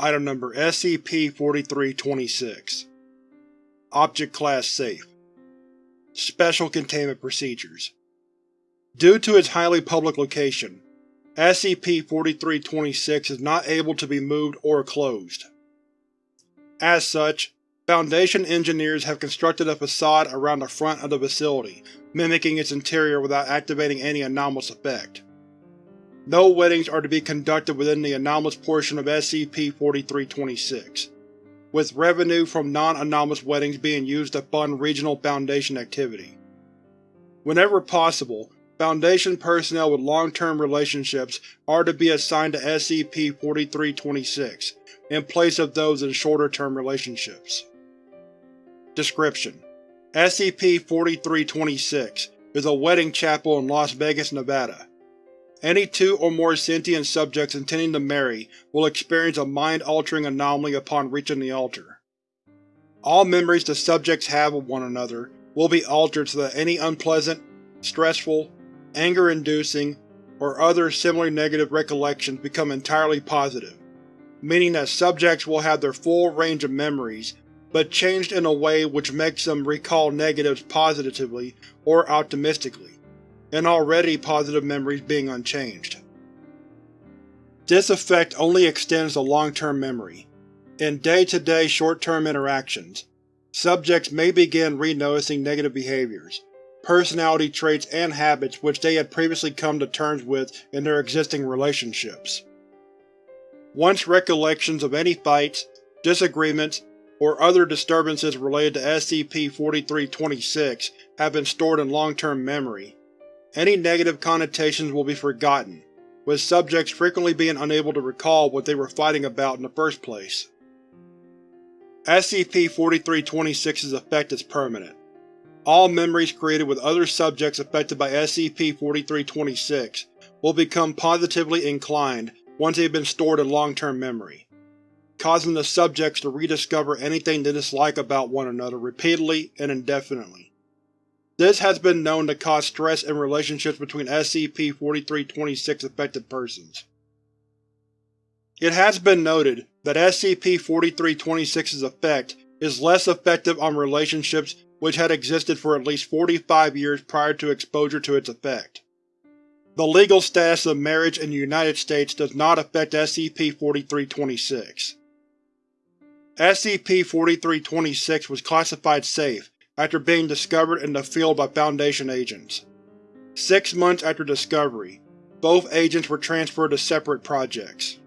Item Number SCP-4326 Object Class Safe Special Containment Procedures Due to its highly public location, SCP-4326 is not able to be moved or closed. As such, Foundation engineers have constructed a facade around the front of the facility, mimicking its interior without activating any anomalous effect. No weddings are to be conducted within the anomalous portion of SCP-4326, with revenue from non-anomalous weddings being used to fund regional Foundation activity. Whenever possible, Foundation personnel with long-term relationships are to be assigned to SCP-4326, in place of those in shorter-term relationships. Description: SCP-4326 is a wedding chapel in Las Vegas, Nevada. Any two or more sentient subjects intending to marry will experience a mind-altering anomaly upon reaching the altar. All memories the subjects have of one another will be altered so that any unpleasant, stressful, anger-inducing, or other similarly negative recollections become entirely positive, meaning that subjects will have their full range of memories but changed in a way which makes them recall negatives positively or optimistically, and already positive memories being unchanged. This effect only extends to long-term memory. In day-to-day short-term interactions, subjects may begin re-noticing negative behaviors, personality traits, and habits which they had previously come to terms with in their existing relationships. Once recollections of any fights, disagreements, or other disturbances related to SCP-4326 have been stored in long-term memory, any negative connotations will be forgotten, with subjects frequently being unable to recall what they were fighting about in the first place. SCP-4326's effect is permanent. All memories created with other subjects affected by SCP-4326 will become positively inclined once they have been stored in long-term memory, causing the subjects to rediscover anything they dislike about one another repeatedly and indefinitely. This has been known to cause stress in relationships between SCP-4326 affected persons. It has been noted that SCP-4326's effect is less effective on relationships which had existed for at least 45 years prior to exposure to its effect. The legal status of marriage in the United States does not affect SCP-4326. SCP-4326 was classified safe after being discovered in the field by Foundation agents. Six months after discovery, both agents were transferred to separate projects.